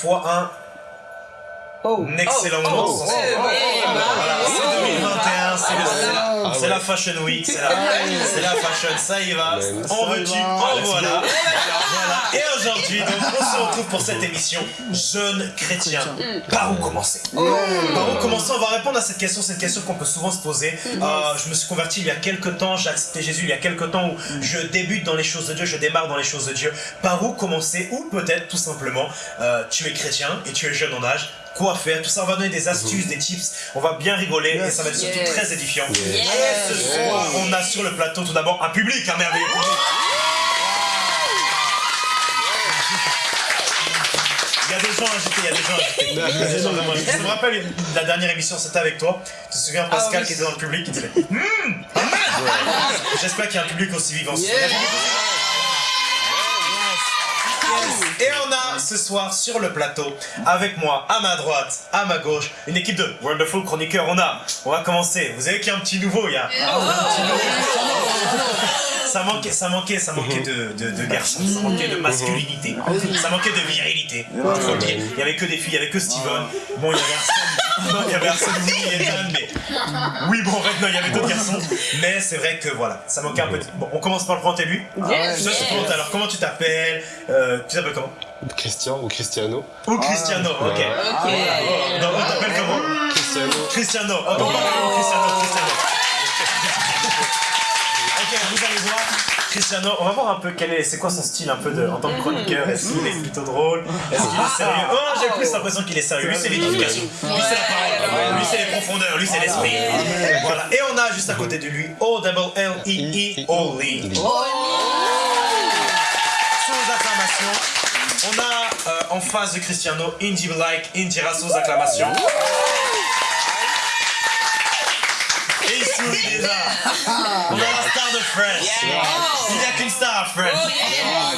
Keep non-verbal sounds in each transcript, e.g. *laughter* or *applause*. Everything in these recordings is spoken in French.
fois un Oh. un excellent moment. oh, oh, la, Ah Fashion Week, c'est la, c'est la fashion, ça y va, on veux-tu, va. en voilà. voilà. Et aujourd'hui, on se retrouve pour cette émission Jeunes chrétiens. Par où commencer Par où commencer On va répondre à cette question, cette question qu'on peut souvent se poser. Euh, je me suis converti il y a quelques temps, j'ai accepté Jésus il y a quelques temps où je débute dans les choses de Dieu, je démarre dans les choses de Dieu. Par où commencer Ou peut-être tout simplement, euh, tu es chrétien et tu es jeune en âge. Quoi faire Tout ça, on va donner des astuces, des tips. On va bien rigoler et ça va être surtout Yes. très édifiant. Yes. Et ce soir, on a sur le plateau tout d'abord un public, un merveilleux public. Il y a des gens agités, il y a des gens agités. Il y a des gens vraiment agités. Je me rappelle la dernière émission, c'était avec toi. Tu te souviens, Pascal, Ah oui. qui était dans le public, qui disait Hum, J'espère qu'il y a un public aussi vivant. Yes. Et on a ce soir sur le plateau, avec moi, à ma droite, à ma gauche, une équipe de Wonderful Chroniqueurs. On a, on va commencer. Vous savez qu'il y a un petit nouveau, il y a. un petit nouveau. Ça manquait, ça manquait, ça manquait de, de, de garçons, ça manquait de masculinité, ça manquait de virilité. Il y avait que des filles, il y avait que Steven. Bon, il y avait Arsène, non, il y avait Arsène, oui, et mais oui, bon, en fait, non, il y avait d'autres garçons. Mais c'est vrai que voilà, ça manquait un peu. de- Bon, on commence par le prendre lui. Yes. Je te présente alors, comment tu t'appelles Euh, Tu t'appelles comment Christian ou Cristiano Ou Cristiano, ok. Ok. Donc on t'appelle comment Cristiano. Cristiano. Oh, Cristiano, Cristiano. Ok, vous allez voir. Cristiano, on va voir un peu quel est, c'est quoi son style un peu de, en tant que chroniqueur? Est-ce qu'il est plutôt drôle? Est-ce qu'il est sérieux? Oh, j'ai plus l'impression qu'il est sérieux. Lui, c'est l'éducation. Lui, c'est la parole. Lui, c'est les profondeurs. Lui, c'est l'esprit. Voilà. Et on a juste à côté de lui O double L E E O Lee. Sans acclamation. On a euh, en face de Cristiano Indy Like Indira sans acclamation. Et déjà. On a la star de Friends. Il n'y a qu'une star à Friends.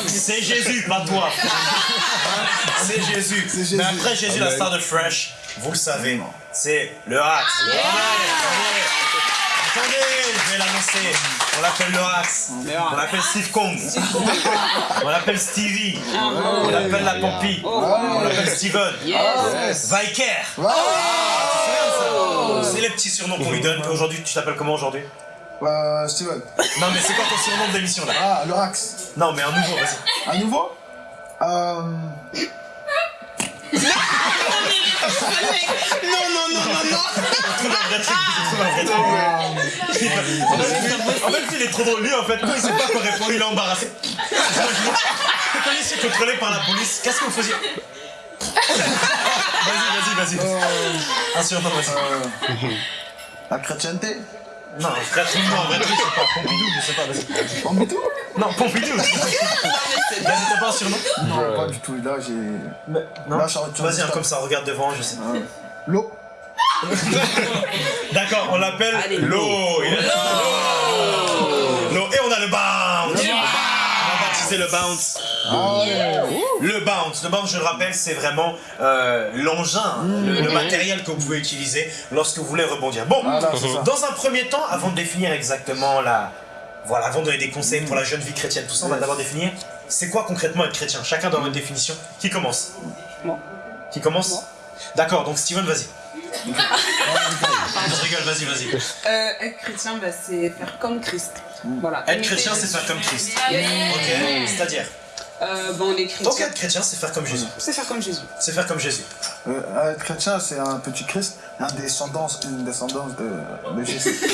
C'est Jésus, pas toi. *laughs* C'est Jésus. Jésus. Mais après Jésus, la star de Fresh, vous le savez, c'est le Hax. Attendez, attendez, je vais l'annoncer. On l'appelle le Hax. On l'appelle Steve Kong. On l'appelle Stevie. On l'appelle la Pompie. On l'appelle Steven. Viker. Ça C'est les petits surnoms qu'on lui donne. Aujourd'hui, tu t'appelles comment aujourd'hui Euh, Steven. Non, mais c'est quoi ton surnom de l'émission là Ah, le Rax. Non, mais un nouveau, vas-y. À nouveau Euh. Un truc, trouve un vrai truc. En fait, il est trop drôle. Lui, en fait, quand il sait pas quoi répondre, il est embarrassé. Quand il se fait contrôler par la police, qu'est-ce que vous faisiez Vas-y, vas-y, vas-y. Un surnom, vas-y. euh, La chrétienté. Non, truc, non, un vrai truc, c'est pas Pompidou, je sais pas, vas-y. Pompidou? Non, Pompidou Vas-y, t'as pas un surnom? Non, pas du tout. Là, j'ai. Non Là, je suis en- Vas-y, un comme ça, regarde devant, je sais. Euh, L'eau. *laughs* D'accord, on l'appelle l'eau. Il a- L'eau. Le bounce. Ah. Le bounce, le bounce, je le rappelle, c'est vraiment euh, l'engin, le, le matériel que vous pouvez utiliser lorsque vous voulez rebondir. Bon, dans un premier temps, avant de définir exactement la... Voilà, avant de donner des conseils pour la jeune vie chrétienne, tout ça, on va d'abord définir c'est quoi concrètement être chrétien. Chacun avoir une définition. Qui commence? Moi. Qui commence? D'accord, donc Steven, vas-y. *laughs* Je rigole, vas-y, vas-y. Euh, être chrétien, bah, c'est faire comme Christ. Voilà. Être chrétien, c'est Jésus. faire comme Christ. Ok, c'est-à-dire Euh, bah, on est Donc être chrétien, c'est faire comme Jésus. C'est faire comme Jésus. C'est faire comme Jésus. Euh, être chrétien, c'est un petit Christ, un descendance, une descendance de, de Jésus. *laughs*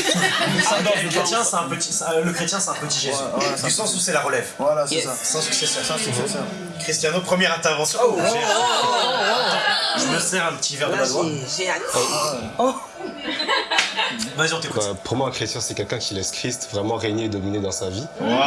Le chrétien, c'est un petit, euh, le chrétien, c'est un petit Jésus. Ouais, ouais, du sens où c'est la relève. Voilà, c'est Yes. ça. Sans successeur. C'est ça. Cristiano, première intervention. Oh, j'ai- Je me sers un petit verre de Là, badois. j'ai j'ai hâte. Vas-y, on t'écoute. Bah, pour moi, un chrétien, c'est quelqu'un qui laisse Christ vraiment régner et dominer dans sa vie. Waouh.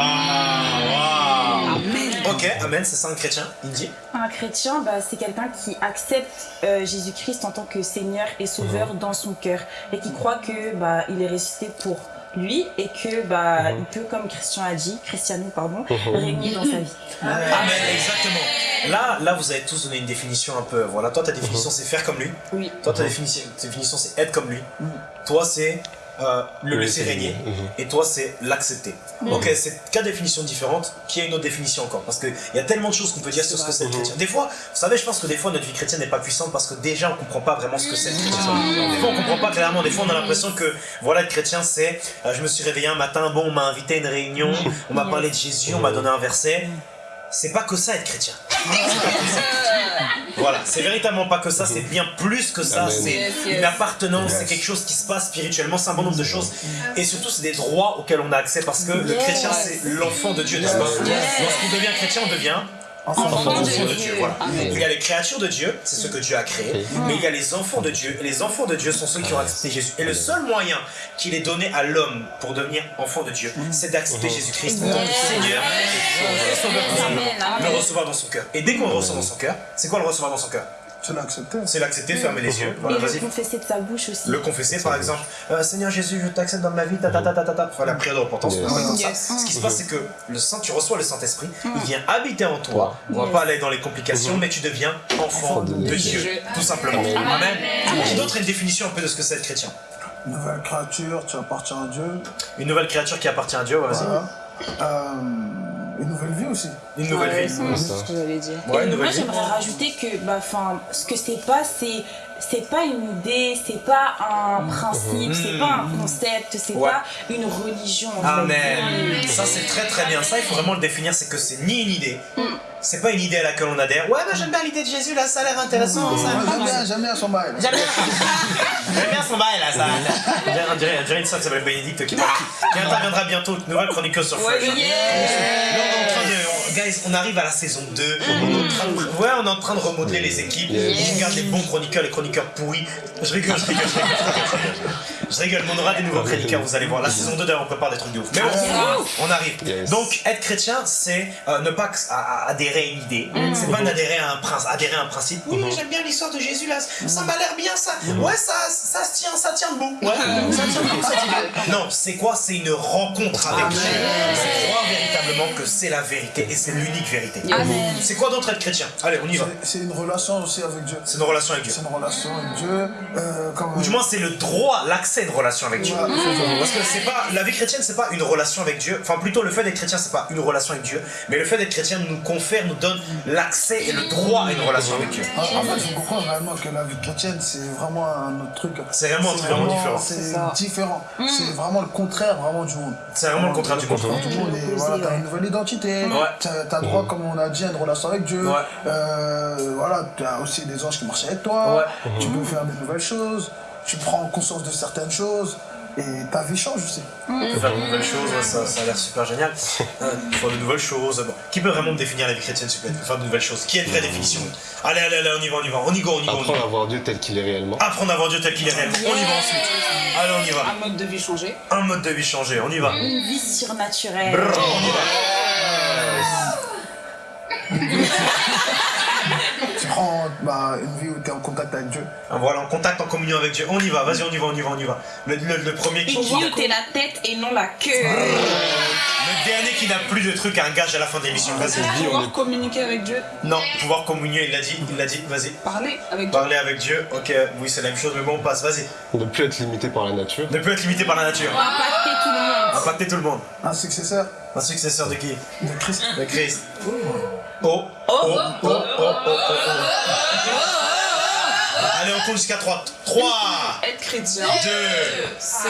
Ok, amen, c'est ça un chrétien. Indy. Un chrétien, bah, c'est quelqu'un qui accepte euh, Jésus-Christ en tant que Seigneur et Sauveur dans son cœur et qui croit que bah, il est ressuscité pour lui et que bah, il peut, comme Christian a dit, Christiano pardon, régner dans sa vie. Amen, exactement. Là, là, vous avez tous donné une définition un peu. Voilà, toi, ta définition, c'est faire comme lui. Oui. Toi, ta définition, ta définition, c'est être comme lui. Toi, c'est euh, le Le laisser régner. régner, mhm. Et toi, c'est l'accepter. Ok, c'est quatre définitions différentes, qui a une autre définition encore? Parce qu'il y a tellement de choses qu'on peut dire sur ce que c'est le chrétien. Des fois, vous savez, je pense que des fois, notre vie chrétienne n'est pas puissante parce que déjà, on comprend pas vraiment ce que c'est le chrétien. Des fois, on comprend pas clairement. Des fois, on a l'impression que, voilà, être chrétien, c'est euh, je me suis réveillé un matin, bon, on m'a invité à une réunion, on m'a parlé de Jésus, on m'a donné un verset. C'est pas que ça être chrétien. *laughs* Voilà, c'est véritablement pas que ça, c'est bien plus que ça, c'est une appartenance, c'est quelque chose qui se passe spirituellement, c'est un bon nombre de choses. Et surtout, c'est des droits auxquels on a accès parce que le chrétien, c'est l'enfant de Dieu, n'est-ce pas? Lorsqu'on devient chrétien, on devient Enfant enfant de Dieu. Dieu. voilà. Il y a les créatures de Dieu, c'est ce que Dieu a créé, mais il y a les enfants de Dieu, et les enfants de Dieu sont ceux qui ont accepté Jésus. Et le seul moyen qu'il est donné à l'homme pour devenir enfant de Dieu, c'est d'accepter Jésus-Christ en tant que Yes. Seigneur et Sauveur. Le recevoir dans son cœur. Et dès qu'on le reçoit dans son cœur, c'est quoi le recevoir dans son cœur? Tu l'as accepté. C'est l'accepter, fermer les yeux. Voilà, Et le confesser de sa bouche aussi. Le confesser, par exemple, Euh, Seigneur Jésus, je t'accepte dans ma vie, ta ta ta ta ta ta. Enfin, la prière de repentance. Yes. ça. Ce qui se passe, c'est que le Saint, tu reçois le Saint-Esprit, il vient habiter en toi. On va Yes. pas aller dans les complications, mais tu deviens enfant de, de Dieu, Dieu. tout simplement. Amen. Amen. Qui d'autre a une définition un peu de ce que c'est être chrétien Nouvelle créature, tu appartiens à Dieu. Une nouvelle créature qui appartient à Dieu, vas-y. Voilà. Euh, une nouvelle vie aussi. Une nouvelle Ouais, vie. c'est ce que j'allais dire. Ouais, Et une nouvelle moi j'aimerais rajouter que bah enfin ce que c'est pas c'est c'est pas une idée, c'est pas un principe, c'est pas un concept, c'est Mm. Ouais. pas une religion. Amen. Ça c'est très très bien. Ça il faut vraiment le définir, c'est que c'est ni une idée, c'est pas une idée à laquelle on adhère. Ouais, mais j'aime bien l'idée de Jésus là, ça a l'air intéressant. ça. Ouais, J'aime bien, j'aime bien son bail. J'aime bien. *laughs* Son bail là, ça. On dirait- On dirait, une sœur qui s'appelle Bénédicte qui, qui interviendra bientôt, nouvelle chroniqueuse sur Fresh. Là, on est en train de. Guys, on arrive à la saison 2. On est en train de, ouais, on est en train de remodeler les équipes. On regarde les bons chroniqueurs, les chroniqueurs pourris. Je rigole, je rigole, je rigole. Je rigole, je rigole. Je rigole, on aura des nouveaux chroniqueurs, vous allez voir. La saison 2, d'ailleurs, on prépare des trucs de ouf. Mais bon, on arrive. Yes. Donc, être chrétien, c'est euh, ne pas adhérer à une idée. C'est pas d'adhérer à un prince, adhérer à un principe. Oui, mais j'aime bien l'histoire de Jésus là. Ça m'a l'air bien ça. Ouais, ça, ça se tient, ça tient debout. Ouais, ça tient debout *laughs* cette idée. Non, c'est quoi? C'est une rencontre avec Dieu. C'est croire véritablement que c'est la vérité et c'est l'unique vérité. Amen. C'est quoi d'autre être chrétien? Allez, on y va. C'est- C'est une relation aussi avec Dieu. C'est une relation avec Dieu. C'est une relation avec Dieu. Euh, comme, Ou du moins, c'est le droit, l'accès à une relation avec Dieu. C'est. Parce que c'est pas la vie chrétienne, c'est pas une relation avec Dieu. Enfin, plutôt le fait d'être chrétien, c'est pas une relation avec Dieu, mais le fait d'être chrétien nous confère, nous donne l'accès et le droit à une relation avec Dieu. En en fait, il faut comprendre vraiment que la vie chrétienne, c'est vraiment un autre truc. C'est vraiment un truc vraiment différent. C'est différent. C'est vraiment le contraire vraiment du monde. C'est vraiment le contraire du monde. contraire du monde. Et voilà, t'as une nouvelle identité. Ouais. T'as t'as droit, comme on a dit, à une relation avec Dieu. Ouais. Euh, voilà, t'as aussi des anges qui marchent avec toi. Ouais. Tu peux faire des nouvelles choses. Tu prends conscience de certaines choses. Et ta vie change aussi. Faire de nouvelles choses, ouais, ça, ça a l'air super génial. *laughs* Euh, faire de nouvelles choses. Bon. Qui peut vraiment me définir la vie chrétienne super Faire de nouvelles choses. Qui a une vraie définition? Allez, allez, allez, on y va, on y va. On y go, on y y Apprendre va. à voir Dieu tel qu'il est réellement. Apprendre à voir Dieu tel qu'il est réel. On y va ensuite. Allez, on y va. Un mode de vie changé. Un mode de vie changé, on y va. Une vie surnaturelle. Brrr, on y va. *laughs* Tu prends bah, une vie contact avec Dieu. Ah, Voilà, en contact, en communion avec Dieu. On y va, vas-y, on y va, on y va, on y va. Le, le- le premier qui. Et qui ôtait la tête et non la queue. Le dernier qui n'a plus de trucs, un gage à la fin de l'émission. Vas-y. Vie, on Pouvoir est- communiquer avec Dieu. Non, pouvoir communier, il l'a dit, il l'a dit, vas-y. Parler avec Dieu. Parler avec Dieu, ok, oui, c'est la même chose, mais bon, on passe, vas-y. Ne plus être limité par la nature. Ne plus être limité par la nature. Impacter tout le monde. Impacter tout le monde. Un successeur Un successeur de qui? De Christ. De Christ. Oh, oh, oh, oh, oh, oh, oh, oh. Allez, on compte jusqu'à 3. 3, Être chrétien, 2, c'est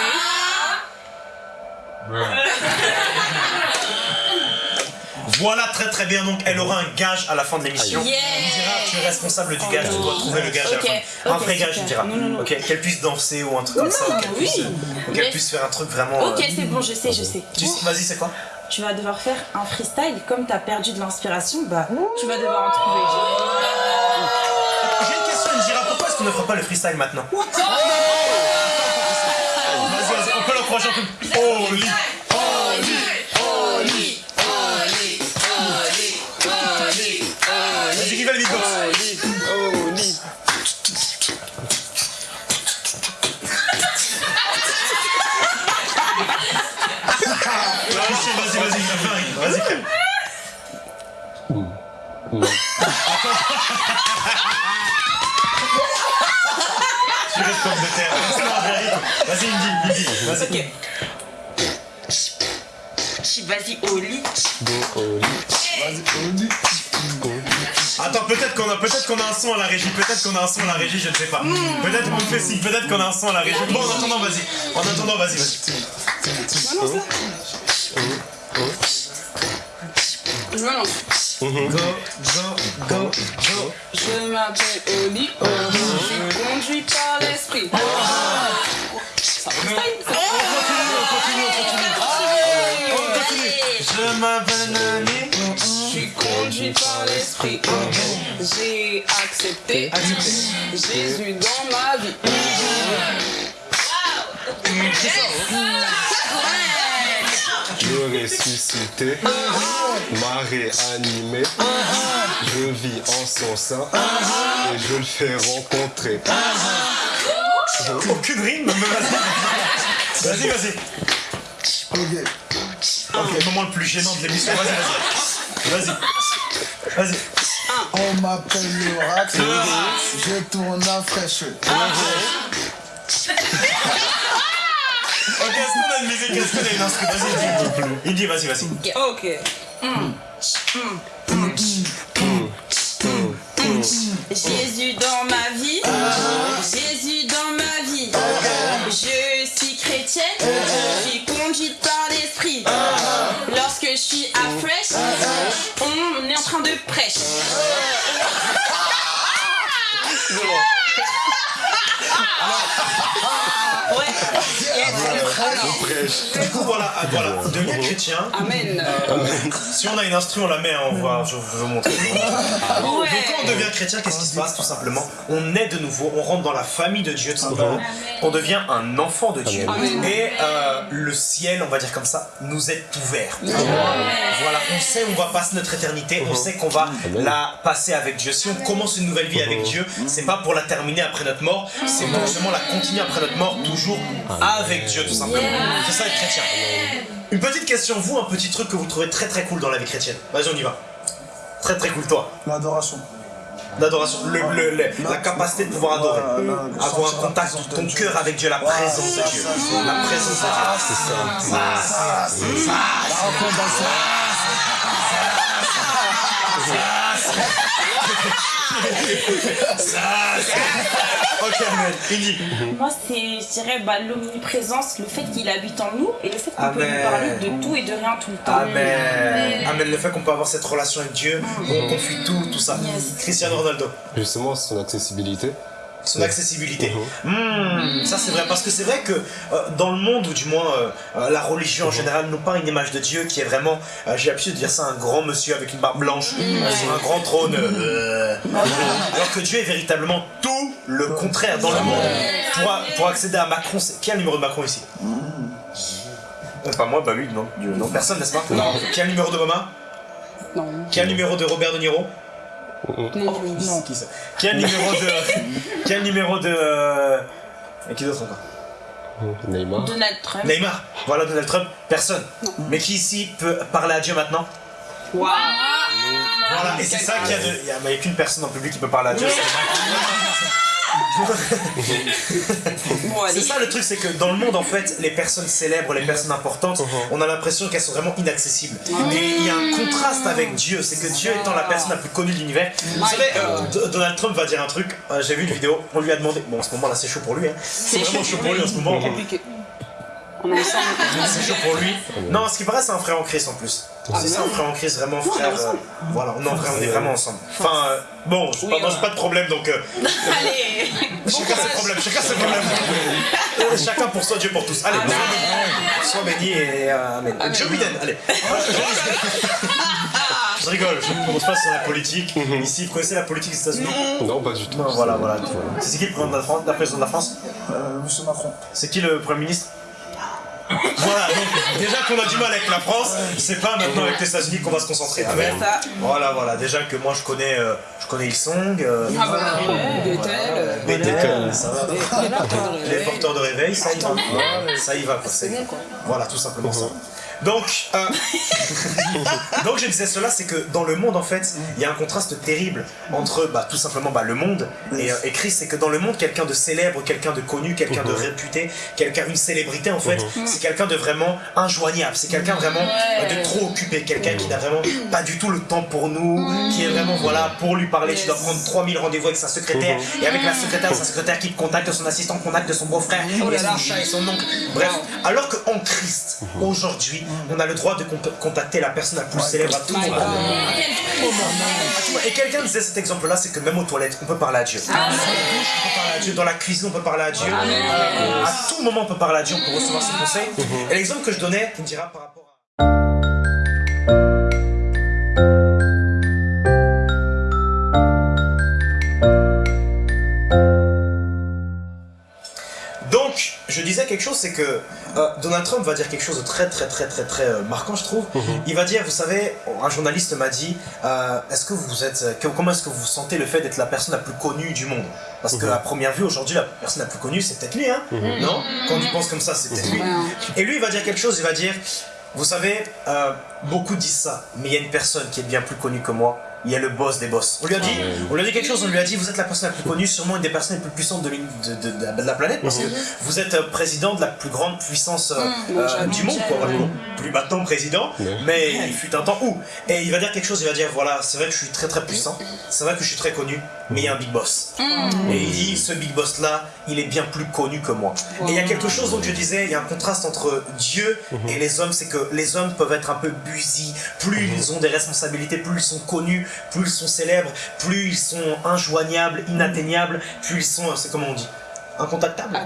Voilà, très très bien. Donc, elle aura un gage à la fin de l'émission. On dira, tu es responsable du gage, tu dois trouver le gage à la fin. Un ok, vrai gage, tu super. diras. Non, non, non. Ok, qu'elle puisse danser ou un truc comme ça. Qu'elle oui. puisse, puisse faire un truc vraiment. Ok, euh, c'est bon, je sais, je sais. tu- Vas-y, c'est quoi? Tu vas devoir faire un freestyle. Comme t'as perdu de l'inspiration, bah tu vas devoir en trouver. Qu'on ne fera pas le freestyle maintenant. Vas-y, vas-y, on peut l'encourager un peu. Oh, Ok. Vas-y, au lit. Go au lit. Vas-y. Attends, peut-être qu'on a, peut-être qu'on a un son à la régie, peut-être qu'on a un son à la régie, je ne sais pas. Peut-être qu'on fait signe, peut-être qu'on a un son à la régie. Bon, en attendant, vas-y. En attendant, vas-y, vas-y. Je me lance. Go, go, go, go. Je m'appelle Oli, oh, je suis conduit par l'esprit. Ça freestyle, Je m'appelle. Je suis conduit par l'esprit. J'ai accepté Jésus dans ma vie. Le ressuscité m'a réanimé. Je vis en son sein et je le fais rencontrer. Aucune rime, mais vas-y. Vas-y, vas-y. Ok. Ok, le moment le plus gênant de l'émission. Vas-y, vas-y. Vas-y. Vas-y. On m'appelle le Rax. Je tourne à fraîche. Ok, est-ce qu'on a une musique? Est-ce qu'on a une instru? Vas-y, Indy. Indy, vas-y, vas-y. Ok. Jésus de prêcher. Ouais. Je prêche. Du coup, voilà, voilà. Devenir chrétien. Amen. Si on a une instru, on la met, hein, on va, je vais vous montrer. Donc quand on devient chrétien, qu'est-ce qui se passe tout simplement? On est de nouveau, on rentre dans la famille de Dieu tout simplement. On devient un enfant de Dieu. Amen. Et euh, le ciel, on va dire comme ça, nous est ouvert. Voilà, on sait où on va passer notre éternité, on sait qu'on va la passer avec Dieu. Si on commence une nouvelle vie avec Dieu, c'est pas pour la terminer après notre mort, c'est pour justement la continuer après notre mort, toujours avec Dieu tout simplement. C'est ça être chrétien. Une petite question, vous, un petit truc que vous trouvez très très cool dans la vie chrétienne. Vas-y, on y va. Très très cool, toi. L'adoration. L'adoration, le, le- le- la capacité de pouvoir adorer. Avoir un contact ton cœur avec Dieu, la présence de Dieu. La présence de Dieu. C'est ça. C'est ça. La rencontre dans ça. Ok. Moi, c'est, je dirais, bah, l'omniprésence, le fait qu'il habite en nous et le fait qu'on peut lui parler de tout et de rien tout le temps. Amen. Amen. Le fait qu'on peut avoir cette relation avec Dieu, on confie tout, tout ça. Yes. Cristiano Ronaldo. Justement, son accessibilité. Son accessibilité. Hmm, ça c'est vrai, parce que c'est vrai que euh, dans le monde, ou du moins euh, euh, la religion en général, nous peint une image de Dieu qui est vraiment, euh, j'ai l'habitude de dire ça, un grand monsieur avec une barbe blanche, sur un grand trône. euh, alors que Dieu est véritablement tout le contraire dans le monde. Pour, pour accéder à Macron, c'est... qui a le numéro de Macron ici? Euh, Pas moi, bah lui, non. Dieu, non, personne, n'est-ce pas? Non. Qui a le numéro d'Obama Non. Qui a le numéro de Robert De Niro? Non. Non. Qui ça Qui a le numéro de... qui a le numéro de... euh, Et qui d'autre encore Neymar. Donald Trump. Neymar, voilà Donald Trump, personne. Mais qui ici peut parler à Dieu maintenant Waouh. Voilà, et c'est ça qu'il y a de. Il n'y a, mais il y a qu'une personne en public qui peut parler à Dieu. Allez. C'est ça le truc, c'est que dans le monde, en fait, les personnes célèbres, les personnes importantes, on a l'impression qu'elles sont vraiment inaccessibles. Et il y a un contraste avec Dieu, c'est que Dieu étant la personne la plus connue de l'univers. Vous savez, euh, Donald Trump va dire un truc, euh, j'ai vu une vidéo, on lui a demandé. Bon, en ce moment là, c'est chaud pour lui, hein. C'est vraiment chaud pour lui en ce moment. On est ensemble. C'est chaud pour lui. Non, ce qui paraît, c'est un frère en Christ en plus. C'est ça, un frère en Christ, vraiment frère. euh, voilà, non, frère, on est vraiment ensemble. Enfin, euh, bon, pas, Oui, voilà. pas de problème donc. euh, *laughs* Allez. chacun ses problèmes, chacun ses problèmes. *laughs* Chacun pour soi, Dieu pour tous. Allez, sois béni et euh, Amen. Joe Biden, allez. *laughs* Je rigole, je ne commence pas sur la politique. Ici, vous connaissez la politique des États-Unis? Non, pas du tout. Non, voilà, voilà. C'est qui le président de la France, la présidente de la France? Euh, Monsieur Macron. C'est qui le Premier ministre? Voilà, donc déjà qu'on a du mal avec la France, c'est pas maintenant avec les États-Unis qu'on va se concentrer. Voilà, voilà. Déjà que moi je connais, euh, je connais Ilsong, euh, Ah bah, euh, ça va. Les porteurs de réveil, ça y va. Ça y va, quoi. ça y va. Voilà, tout simplement ça. Donc, euh, *laughs* donc je disais cela, c'est que dans le monde en fait, il y a un contraste terrible entre bah, tout simplement bah, le monde et, euh, et Christ. C'est que dans le monde, quelqu'un de célèbre, quelqu'un de connu, quelqu'un de réputé, quelqu'un, une célébrité en fait, c'est quelqu'un de vraiment injoignable. C'est quelqu'un vraiment euh, de trop occupé, quelqu'un qui n'a vraiment pas du tout le temps pour nous, qui est vraiment voilà pour lui parler, tu dois prendre 3000 rendez-vous avec sa secrétaire. Et avec la secrétaire, sa secrétaire qui te contacte, son assistant contacte son beau-frère, et son chat et son oncle. Bref, alors qu'en Christ, aujourd'hui, on a le droit de con- contacter la personne la plus célèbre à tout moment. À tout moment. Et quelqu'un disait cet exemple-là, c'est que même aux toilettes, on peut parler à Dieu. Dans la douche, on peut parler à Dieu. Dans la cuisine, on peut parler à Dieu. À tout moment, on peut parler à Dieu, on peut recevoir ses conseils. Et l'exemple que je donnais, tu me diras par rapport à... Donc, je disais quelque chose, c'est que euh, Donald Trump va dire quelque chose de très très très très très euh, marquant, je trouve. Il va dire, vous savez, un journaliste m'a dit, euh, est-ce que vous êtes, que- comment est-ce que vous sentez le fait d'être la personne la plus connue du monde? Parce que à première vue, aujourd'hui, la personne la plus connue, c'est peut-être lui, hein. Non? Quand on y pense comme ça, c'est peut-être lui. Et lui, il va dire quelque chose, il va dire, vous savez, beaucoup disent ça, mais il y a une personne qui est bien plus connue que moi. Il y a le boss des boss. On lui a dit, on lui a dit quelque chose. On lui a dit, vous êtes la personne la plus connue, sûrement une des personnes les plus puissantes de, l'uni- de- de- de- de la planète, parce que vous êtes euh, président de la plus grande puissance euh, euh, du monde, quoi. Voilà. Plus maintenant président, mais il fut un temps où. Et il va dire quelque chose. Il va dire, voilà, c'est vrai que je suis très très puissant. C'est vrai que je suis très connu, mais il y a un big boss. Et il dit, ce big boss là, il est bien plus connu que moi. Et il y a quelque chose dont je disais, il y a un contraste entre Dieu et les hommes, c'est que les hommes peuvent être un peu busy. Plus ils ont des responsabilités, plus ils sont connus, plus ils sont célèbres, plus ils sont injoignables, inatteignables, plus ils sont, c'est comment on dit, incontactables.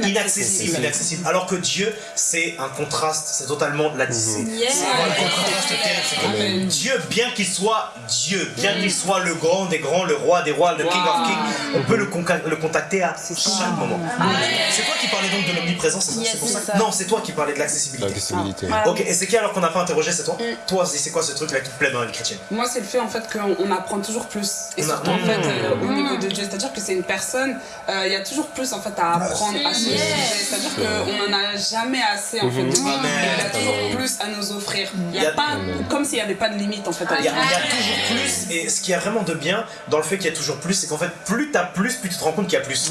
Inaccessible, inaccessible. Alors que Dieu, c'est un contraste, c'est totalement la c'est Yeah. c'est un contraste terrible. Dieu, bien qu'il soit Dieu, bien qu'il soit le grand des grands, le roi des rois, le king of kings, on peut le, contacter à chaque moment. C'est toi qui parlais donc de l'omniprésence, c'est ça? Yes, C'est pour c'est ça que- ça. Non, c'est toi qui parlais de l'accessibilité. L'accessibilité. Voilà. Ok, et c'est qui alors qu'on n'a pas interrogé, c'est toi? Toi, c'est quoi ce truc-là qui te plaît dans la vie chrétienne? Moi, c'est le fait en fait qu'on on apprend toujours plus. Et surtout en fait euh, au niveau de Dieu. C'est-à-dire que c'est une personne, euh, il y a toujours plus en fait à apprendre à C'est-à-dire qu'on n'en a jamais assez en fait de lui. Amen. Il y a toujours plus à nous offrir. Il y Il y a pas, comme s'il n'y avait pas de limite en fait à Il y, a, toujours plus, et ce qui y a vraiment de bien dans le fait qu'il y a toujours plus, c'est qu'en fait, plus t'as plus, plus tu te rends compte qu'il y a plus.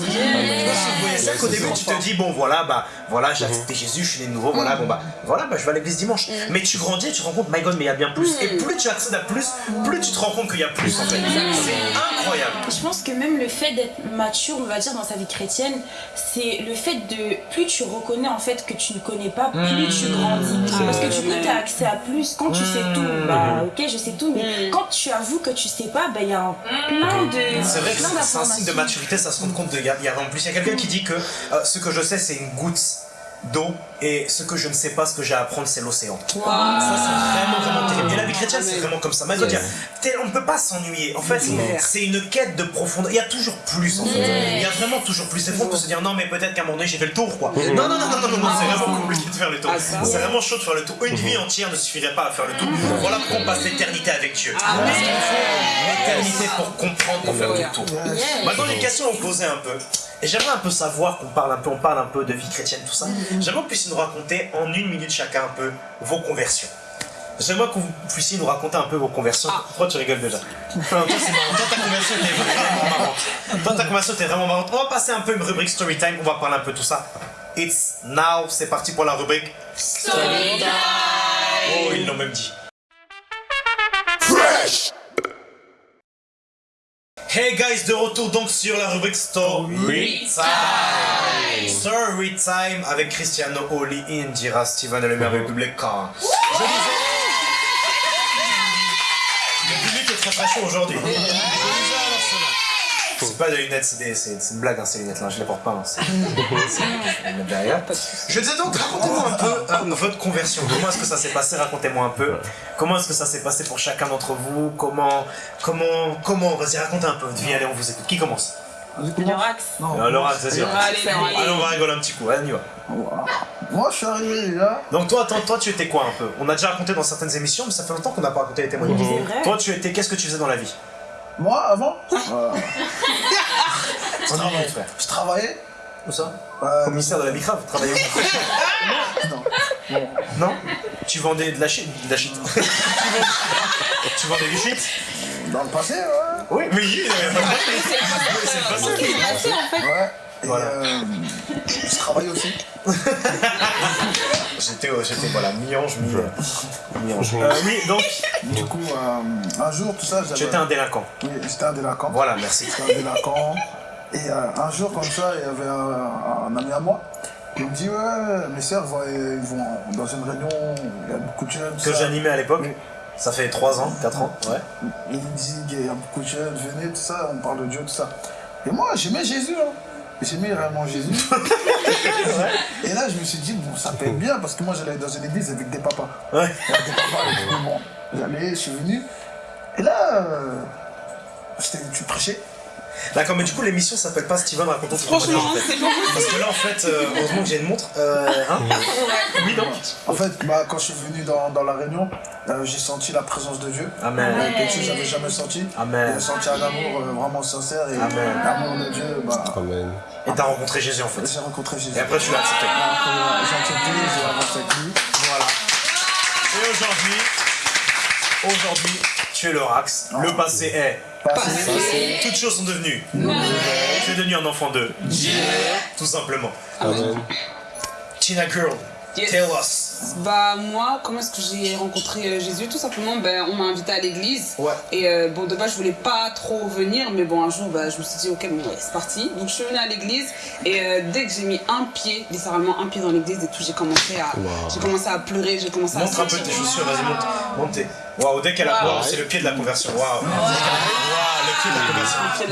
Voyez ça qu'au c'est début, tu te dis, bon voilà, bah voilà, j'ai accepté Jésus, je suis né de nouveau, voilà, bon bah voilà, bah je vais à l'église dimanche. Mais tu grandis et tu te rends compte, my god, mais il y a bien plus. Et plus tu accèdes à plus, plus tu te rends compte qu'il y a plus en fait. C'est incroyable. Je pense que même le fait d'être mature, on va dire, dans sa vie chrétienne, c'est le fait de. Plus tu reconnais en fait que tu ne connais pas, plus tu grandis. Parce que du coup, tu as accès à plus. Quand tu sais tout, bah ok, je sais tout, mais quand tu avoues que tu sais pas, bah il y a un plein de. C'est vrai que c'est- un signe de maturité, ça se rend compte de. Il y a, y a en plus, il y a quelqu'un qui dit que euh, ce que je sais, c'est une goutte d'eau et ce que je ne sais pas, ce que j'ai à apprendre, c'est l'océan. Ça, c'est vraiment, vraiment terrible. Et la vie chrétienne, c'est vraiment comme ça. Mais tel- on ne peut pas s'ennuyer. En fait, c'est une quête de profondeur. Il y a toujours plus, en fait. Il y a vraiment toujours plus. Fois, on peut se dire, non, mais peut-être qu'à un moment donné, j'ai fait le tour, quoi. Non, non, non, non, non, non, non, c'est vraiment compliqué de faire le tour. Ah. C'est vraiment chaud de faire le tour. Une vie entière ne suffirait pas à faire le tour. Voilà pourquoi on passe l'éternité avec Dieu. Parce qu'il faut l'éternité pour comprendre, pour faire le tour. Maintenant, j'ai une question à vous poser un peu. Et j'aimerais un peu savoir qu'on parle un peu, on parle un peu de vie chrétienne, tout ça. J'aimerais que vous puissiez nous raconter en une minute chacun un peu vos conversions. J'aimerais que vous puissiez nous raconter un peu vos conversions. Pourquoi tu rigoles déjà? Enfin, Toi, c'est marrant. Toi, ta conversion était vraiment marrante. Toi, ta conversion était vraiment marrante. On va passer un peu une rubrique story time. On va parler un peu de tout ça. It's now. C'est parti pour la rubrique story time. Oh, ils l'ont même dit. Hey guys, de retour donc sur la rubrique Story Time. Story Time avec Cristiano Oli, Indira, Steven et le merveilleux public. Je disais. Le public est très très chaud aujourd'hui. Je disais alors cela. C'est pas des lunettes, c'est une blague hein, ces lunettes là, je les porte pas. hein, c'est- je les mets derrière. Je disais donc, racontez-moi un peu euh, votre conversion. Comment est-ce que ça s'est passé? Racontez-moi un peu. Comment est-ce que ça s'est passé pour chacun d'entre vous? Comment, comment, comment? Vas-y, racontez un peu votre vie. Allez, on vous écoute. Qui commence? Lorax. Non. Alors, vas-y. Allez, on va rigoler un petit coup. Allez, on y va. Moi, je suis arrivé déjà. Donc toi, toi, toi, tu étais quoi un peu? On a déjà raconté dans certaines émissions, mais ça fait longtemps qu'on n'a pas raconté les témoignages. Toi, tu étais, qu'est-ce que tu faisais dans la vie? Moi, avant, euh, dit, mon frère. je travaillais. Où ça euh, Au ministère de la Bicrave, travaillais *laughs* où non. Bon, Non tu vendais de la shit. De la shit. *laughs* tu, vendais, du shit Dans le passé, ouais. Oui, mais oui, euh, c'est le passé. C'est le passé, en fait. Ouais. Et Voilà. euh, je travaille aussi. *laughs* J'étais, euh, j'étais voilà, mi-ange, mi- mi-ange. Euh, oui, donc, Du coup, euh, un jour, tout ça, j'avais. tu étais un délinquant. Oui, j'étais un délinquant. Voilà, merci. J'étais un délinquant. Et euh, un jour, comme ça, il y avait un, un ami à moi qui me dit Ouais, mes sœurs ils vont dans une réunion, il y a beaucoup de jeunes. tout Que j'animais à l'époque. Oui. Ça fait 3 ans, 4 ans, ouais. Il me dit qu'il y a beaucoup de jeunes, venez, tout ça, on parle de Dieu, tout ça. Et moi, j'aimais Jésus, hein. J'aimais vraiment Jésus. *laughs* Et là, je me suis dit, bon, ça peut être bien, parce que moi, j'allais dans une église avec des papas. Ouais. Avec des papas, bon, j'allais, je suis venu. Et là, euh, j'étais- tu prêchais? D'accord, mais du coup, l'émission s'appelle pas Steven raconte ton Franchement, témoignage, en fait. c'est pas Parce que là, en fait, euh, heureusement que j'ai une montre. Euh, hein oui, donc. En fait, bah, quand je suis venu dans, dans la réunion, euh, j'ai senti la présence de Dieu. Amen. Euh, quelque chose que j'avais jamais senti. Amen. J'ai senti un amour euh, vraiment sincère et l'amour de Dieu, bah, Amen. Et t'as rencontré Jésus, en fait. j'ai rencontré Jésus. Et après, tu l'as accepté. Euh, j'ai accepté, j'ai avancé avec lui. Voilà. Et aujourd'hui, aujourd'hui, tu es le Rax. Le passé est. Passé. Toutes choses sont devenues. Tu es devenu un enfant de Dieu. Tout simplement. Amen. Tina Girl, Yes. tell us. Bah moi, comment est-ce que j'ai rencontré euh, Jésus? Tout simplement, ben, on m'a invité à l'église. Ouais. Et euh, bon, de base, je voulais pas trop venir, mais bon, un jour, bah, je me suis dit, ok, bon, ouais, c'est parti. Donc je suis venue à l'église et euh, dès que j'ai mis un pied, littéralement un pied dans l'église et tout, j'ai commencé à, j'ai commencé à pleurer, j'ai commencé à Montre un peu tes chaussures, vas-y, monte. Monte. Waouh, dès qu'elle a. Waouh, c'est le pied de la conversion. Waouh. Waouh,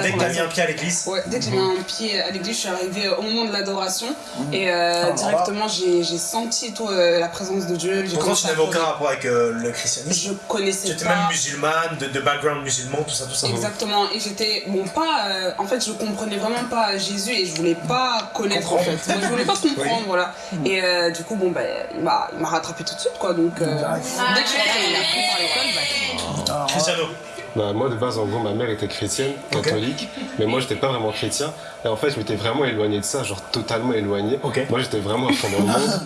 Dès que t'as mis un pied à l'église. Ouais, dès que j'ai mis un pied à l'église, je suis arrivée au moment de l'adoration et Ah, euh, directement j'ai senti tout, euh, la présence de Dieu. Pourtant, tu à n'avais aucun rapport avec euh, le christianisme. Je connaissais Tu étais pas. même musulmane, de, de background musulman, tout ça, tout ça. Exactement, et j'étais, bon, pas, euh, en fait, je comprenais vraiment pas Jésus et je voulais pas connaître en Comprendre. fait. Moi, je voulais pas *laughs* comprendre, voilà. Et euh, du coup, bon, ben, il m'a il m'a rattrapé tout de suite, quoi. Donc, euh, dès que je suis rentrée, par l'école, bah, Cristiano. Bah, moi, de base, en gros, ma mère était chrétienne, catholique, mais moi, j'étais pas vraiment chrétien. Et en fait, je m'étais vraiment éloigné de ça, genre totalement éloigné. Moi, j'étais vraiment à fond dans le monde.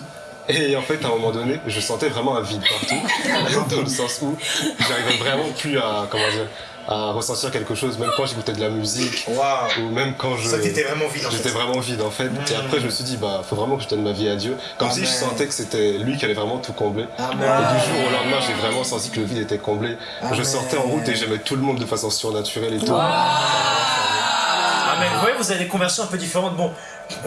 Et en fait, à un moment donné, je sentais vraiment un vide partout, *laughs* dans le sens où j'arrivais vraiment plus à, comment dire, à ressentir quelque chose, même quand j'écoutais de la musique, ou même quand je... Ça, t'étais vraiment vide en J'étais fait. vraiment vide en fait. Et après, je me suis dit, bah, faut vraiment que je donne ma vie à Dieu. Comme si je sentais que c'était lui qui allait vraiment tout combler. Amen. Et du jour au lendemain, j'ai vraiment senti que le vide était comblé. Je Amen. sortais en route et j'aimais tout le monde de façon surnaturelle et tout. Amen. Vous voyez, vous avez des conversions un peu différentes. Bon,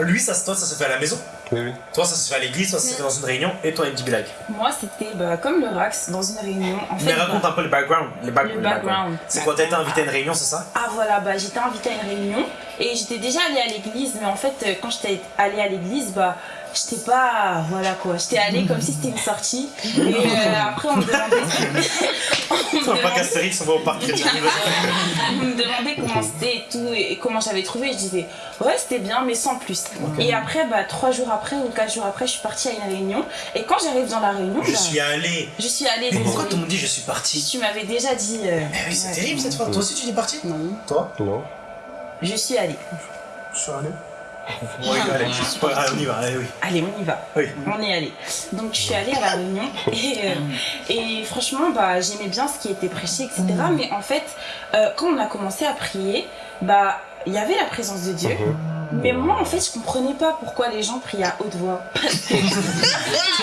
lui, ça, toi, ça se fait à la maison? Oui, oui. Toi, ça se fait à l'église, toi, ça se fait dans une réunion. Et toi, Andy Bilag. Moi, c'était bah, comme le Rax dans une réunion. En fait, Mais raconte bah, un peu le background. Back- Le le background. C'est quoi, t'as été invité à une réunion, c'est ça? Ah voilà, bah, j'étais invitée à une réunion et j'étais déjà allée à l'église, mais en fait, euh, quand j'étais allée à l'église, bah, j'étais pas. Voilà quoi, j'étais allée comme si c'était une sortie. Et euh, après, on me demandait. *laughs* on, me pas qu'Astérix, on va au parc *laughs* on me demandait comment c'était et tout, et, comment j'avais trouvé. Je disais, ouais, c'était bien, mais sans plus. Et après, bah, trois jours après ou quatre jours après, je suis partie à une réunion. Et quand j'arrive dans la réunion, Je bah, suis allé. je suis allée. Mais pourquoi tout le monde dit je suis parti Tu m'avais déjà dit. euh, Eh oui, c'est ouais. terrible cette fois. Toi aussi, tu dis parti non. Toi Non. Je suis allée. Je suis allé. C'est pas grave, on y va, allez, oui. Allez, on y va. Oui. On est allé. Donc je suis allée à la réunion et, euh, et franchement bah, j'aimais bien ce qui était prêché, etc. Mais en fait, euh, quand on a commencé à prier, bah il y avait la présence de Dieu. Mais moi en fait je comprenais pas pourquoi les gens priaient à haute voix. *laughs* Tu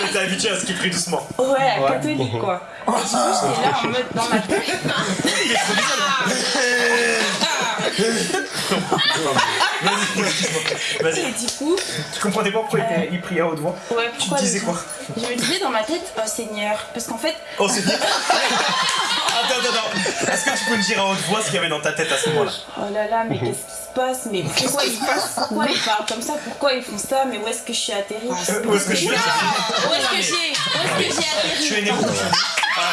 étais habitué à ce qu'il prie doucement. Ouais, Ouais. catholique quoi. *laughs* Et du coup j'étais là en mode dans ma tête. *laughs* Vas-y. Vas-y. Et du coup, Tu comprenais pas pourquoi il, était- il priait à haute voix. ouais, Tu pourquoi disais les quoi Je me disais dans ma tête, oh Seigneur, parce qu'en fait, Oh, c'est *laughs* Attends, attends, attends. Est-ce que tu peux me dire à haute voix ce qu'il y avait dans ta tête à ce moment-là? Oh là là, mais qu'est-ce qui se passe? Mais pourquoi ils, pourquoi ils parlent comme ça? Pourquoi ils font ça? Mais où est-ce que je suis atterrie Euh, Où est-ce que je suis Où est-ce que j'ai? Où est-ce que j'ai atterri? Tu es né où? Ah.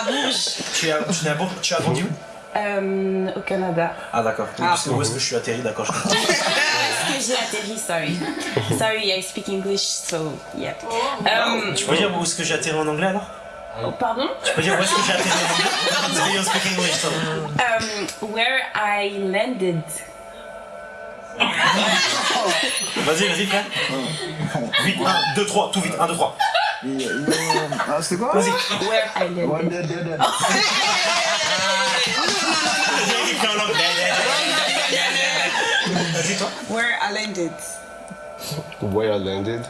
À Bourges. Tu es à- tu es à Bourg- tu as grandi où Euh, au Canada. Ah, d'accord. Ah. Où est-ce que je suis atterri D'accord, je comprends. *laughs* Où est-ce que j'ai atterri Sorry. Sorry, I speak English, so yeah. Um, Tu peux dire où est-ce que j'ai atterri en anglais alors? Oh, pardon? Tu peux dire où est-ce que j'ai atterri en anglais? Parce que you speak English, so. um, Where I landed. Vas-y, vas-y, frère. Vite, 1, 2, 3, tout vite, 1, 2, 3. Euh, ah, C'était quoi? Vas-y. Where I landed. One dead, dead, dead. Vas-y, toi. Where I landed? Where I landed?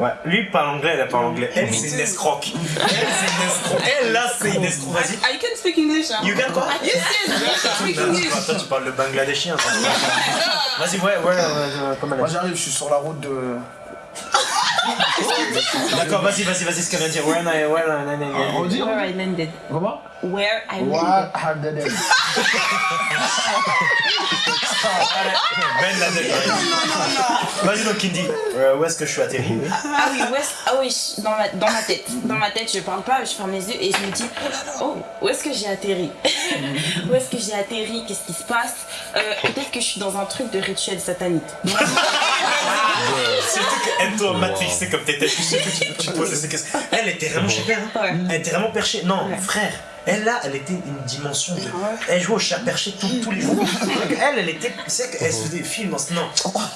Ouais, lui parle anglais, elle parle anglais. Elle, c'est une escroque. Elle, c'est une escroque. Elle, là, c'est une escroque. Vas-y. Ah, you can speak English, hein? You can quoi? Yes, yes, can speak English. toi, tu parles le bangladeshien. *laughs* Vas-y, ouais, ouais, euh, comment Moi elle j'arrive, je suis sur la route de. D'accord, vas-y, vas-y, vas-y, ce qu'elle vient de dire. Non, non, non. On dit Where I landed. Comment? Where I landed. *laughs* Ben Laden. Vas-y, donc, Kindy. Euh, où est-ce que je suis atterri? Ah oui, où est-ce- ah oui, dans ma, dans ma tête. Dans ma tête, je parle pas, je ferme les yeux et je me dis, oh, où est-ce que j'ai atterri? *laughs* Où est-ce que j'ai atterri? Qu'est-ce qui se passe? Euh, Peut-être que je suis dans un truc de rituel satanique. *laughs* Surtout matrixée comme t'étais, tu te posais ces questions. Elle était vraiment chez père. hein. Elle était vraiment perchée. Non, frère. Elle là, elle était une dimension de. Elle jouait au chat perché tous- tous les jours. Elle, elle était. Tu sais qu'elle se faisait des films. en- Non.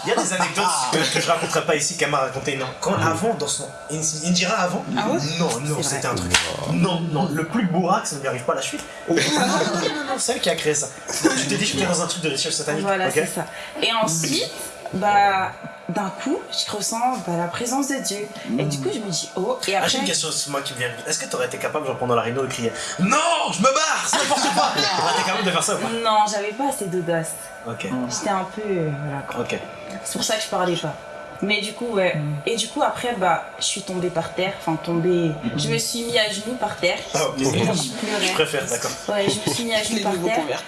Il y a des anecdotes que, que je raconterai pas ici qu'elle m'a raconté. Non. Quand avant, dans son. In- Indira avant. Ah ouais Non, non, c'était un truc. Non, non. Le plus bourraque, ça ne lui arrive pas à la cheville. Non, non, non, non, non, c'est elle qui a créé ça. Tu t'es dit, je suis dans un truc de rituel satanique. Voilà, c'est ça. Et ensuite, bah, d'un coup, je ressens bah, la présence de Dieu. Et du coup, je me dis, oh, et Ah, après. j'ai une question, c'est moi qui me vient. Est-ce que t'aurais été capable, genre pendant la réunion, de crier Non, je me barre, c'est n'importe quoi T'aurais été capable de faire ça ou pas? Non, j'avais pas assez d'audace. Ok, J'étais un peu. euh, voilà quoi. ok. C'est pour ça que je parlais pas. Mais du coup, ouais. Et du coup, après, bah, je suis tombée par terre. Enfin, tombée. Je me suis mis à genoux par terre. Oh, désolé. je préfère, d'accord. Ouais, je me suis mis à *laughs* genoux par terre.